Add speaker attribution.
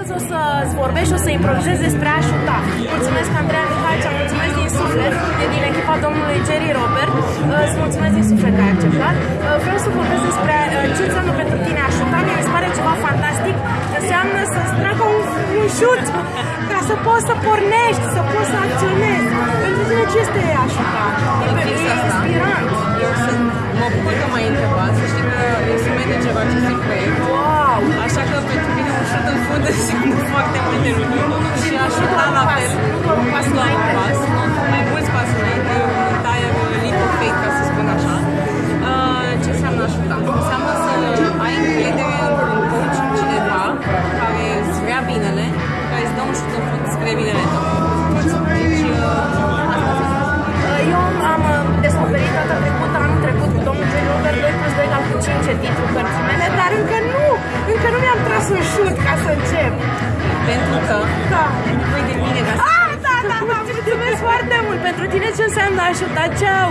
Speaker 1: Astăzi o să-ți vorbești, o să improvizezi despre a ajuta. Mulțumesc, Andreea Mihaița, mulțumesc din suflet, e din echipa domnului Jerry Robert. Uh, Îți mulțumesc din suflet că ai acceptat. Uh, Vreau să vorbesc despre uh, ce înseamnă pentru tine a ajuta. Mie mi se pare ceva fantastic. Înseamnă să-ți tragă un, un șut ca să poți să pornești, să poți să acționezi. Pentru tine ce este a ajuta? E,
Speaker 2: Fix
Speaker 1: e
Speaker 2: asta.
Speaker 1: inspirant.
Speaker 2: Eu sunt, mă bucur că m-ai întrebat, foarte multe lucruri. Și ajuta la fel.
Speaker 1: Nu doar un pas
Speaker 2: Nu doar un
Speaker 1: înainte.
Speaker 2: pas, mai mulți pași înainte, un entire leap of faith, ca să spun așa. Uh, Ce înseamnă ajuta? Înseamnă să ai încredere într-un coach, cineva care îți vrea binele, care îți dă un șut în fund spre binele tău. Deci, uh, asta înseamnă.
Speaker 1: Eu am uh, descoperit data trecută, anul trecut, cu domnul Jerry Robert 2 plus 2 egal cu 5 în titlul cărții mele, dar încă nu, încă nu mi-am tras un șut ca să încep.
Speaker 2: Pentru că
Speaker 1: Da.
Speaker 2: voi de mine ca să
Speaker 1: Ah, da, da, da, mulțumesc foarte mult. Pentru tine ce înseamnă ajuta? Ceau!